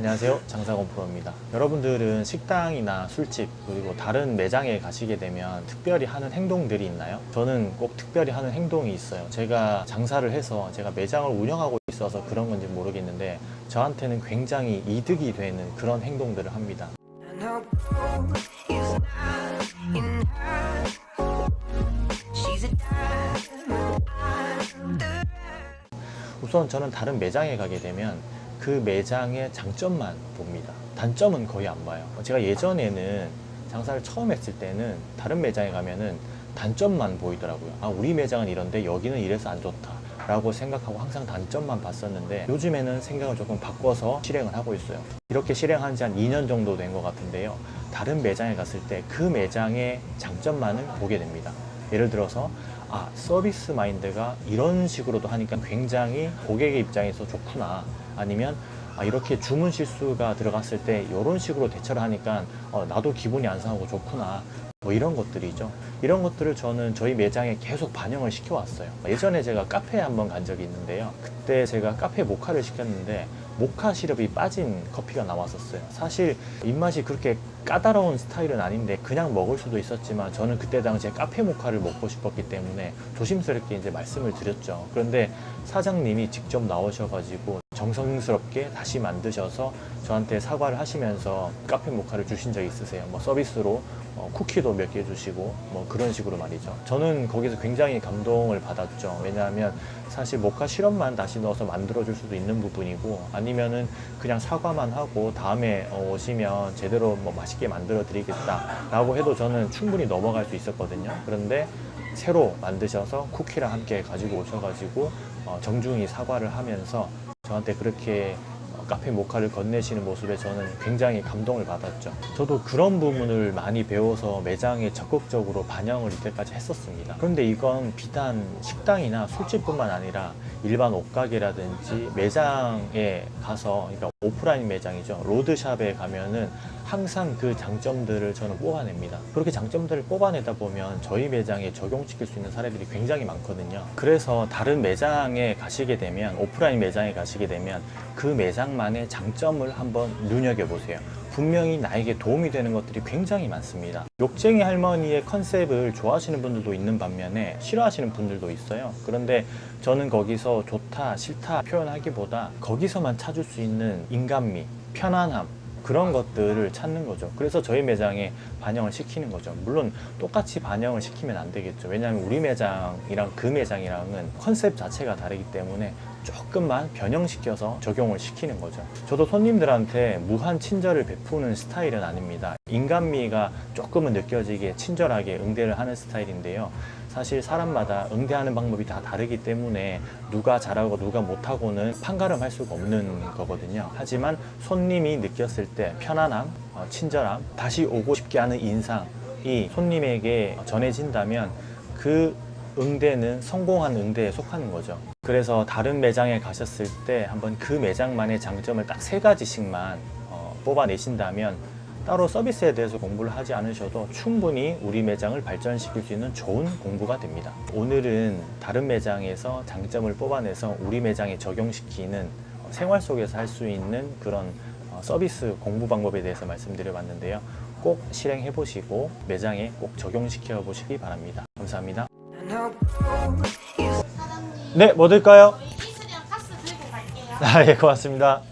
안녕하세요. 장사건 프로입니다. 여러분들은 식당이나 술집 그리고 다른 매장에 가시게 되면 특별히 하는 행동들이 있나요? 저는 꼭 특별히 하는 행동이 있어요. 제가 장사를 해서 제가 매장을 운영하고 있어서 그런 건지 모르겠는데 저한테는 굉장히 이득이 되는 그런 행동들을 합니다. 우선 저는 다른 매장에 가게 되면 그 매장의 장점만 봅니다. 단점은 거의 안 봐요. 제가 예전에는 장사를 처음 했을 때는 다른 매장에 가면은 단점만 보이더라고요. 아, 우리 매장은 이런데 여기는 이래서 안 좋다. 라고 생각하고 항상 단점만 봤었는데 요즘에는 생각을 조금 바꿔서 실행을 하고 있어요. 이렇게 실행한 지 한 2년 정도 된 것 같은데요. 다른 매장에 갔을 때 그 매장의 장점만을 보게 됩니다. 예를 들어서 아 서비스 마인드가 이런 식으로도 하니까 굉장히 고객의 입장에서 좋구나 아니면 아, 이렇게 주문 실수가 들어갔을 때 이런 식으로 대처를 하니까 어, 나도 기분이 안 상하고 좋구나. 뭐 이런 것들이죠. 이런 것들을 저는 저희 매장에 계속 반영을 시켜왔어요. 예전에 제가 카페에 한번 간 적이 있는데요. 그때 제가 카페 모카를 시켰는데 모카 시럽이 빠진 커피가 나왔었어요. 사실 입맛이 그렇게 까다로운 스타일은 아닌데 그냥 먹을 수도 있었지만 저는 그때 당시에 카페 모카를 먹고 싶었기 때문에 조심스럽게 이제 말씀을 드렸죠. 그런데 사장님이 직접 나오셔가지고 정성스럽게 다시 만드셔서 저한테 사과를 하시면서 카페 모카를 주신 적이 있으세요. 뭐 서비스로 어, 쿠키도 몇 개 주시고 뭐 그런 식으로 말이죠. 저는 거기서 굉장히 감동을 받았죠. 왜냐하면 사실 모카 시럽만 다시 넣어서 만들어 줄 수도 있는 부분이고 아니면은 그냥 사과만 하고 다음에 어, 오시면 제대로 뭐 맛있게 만들어 드리겠다 라고 해도 저는 충분히 넘어갈 수 있었거든요. 그런데 새로 만드셔서 쿠키랑 함께 가지고 오셔가지고 어, 정중히 사과를 하면서 저한테 그렇게 어, 카페 모카를 건네시는 모습에 저는 굉장히 감동을 받았죠. 저도 그런 부분을 많이 배워서 매장에 적극적으로 반영을 이때까지 했었습니다. 그런데 이건 비단 식당이나 술집뿐만 아니라 일반 옷가게라든지 매장에 가서 그러니까 오프라인 매장이죠. 로드샵에 가면은 항상 그 장점들을 저는 뽑아냅니다. 그렇게 장점들을 뽑아내다 보면 저희 매장에 적용시킬 수 있는 사례들이 굉장히 많거든요. 그래서 다른 매장에 가시게 되면 오프라인 매장에 가시게 되면 그 매장만의 장점을 한번 눈여겨보세요. 분명히 나에게 도움이 되는 것들이 굉장히 많습니다. 욕쟁이 할머니의 컨셉을 좋아하시는 분들도 있는 반면에 싫어하시는 분들도 있어요. 그런데 저는 거기서 좋다, 싫다 표현하기보다 거기서만 찾을 수 있는 인간미, 편안함, 그런 것들을 찾는 거죠. 그래서 저희 매장에 반영을 시키는 거죠. 물론 똑같이 반영을 시키면 안 되겠죠. 왜냐하면 우리 매장이랑 그 매장이랑은 컨셉 자체가 다르기 때문에 조금만 변형시켜서 적용을 시키는 거죠. 저도 손님들한테 무한 친절을 베푸는 스타일은 아닙니다. 인간미가 조금은 느껴지게 친절하게 응대를 하는 스타일인데요. 사실 사람마다 응대하는 방법이 다 다르기 때문에 누가 잘하고 누가 못하고는 판가름할 수가 없는 거거든요. 하지만 손님이 느꼈을 때 편안함, 어, 친절함, 다시 오고 싶게 하는 인상이 손님에게 전해진다면 그 응대는 성공한 응대에 속하는 거죠. 그래서 다른 매장에 가셨을 때 한번 그 매장만의 장점을 딱 세 가지씩만 어, 뽑아내신다면 따로 서비스에 대해서 공부를 하지 않으셔도 충분히 우리 매장을 발전시킬 수 있는 좋은 공부가 됩니다. 오늘은 다른 매장에서 장점을 뽑아내서 우리 매장에 적용시키는 어, 생활 속에서 할 수 있는 그런 어, 서비스 공부 방법에 대해서 말씀드려 봤는데요. 꼭 실행해 보시고 매장에 꼭 적용시켜 보시기 바랍니다. 감사합니다. 네, 뭐 들까요? 아, 예, 고맙습니다.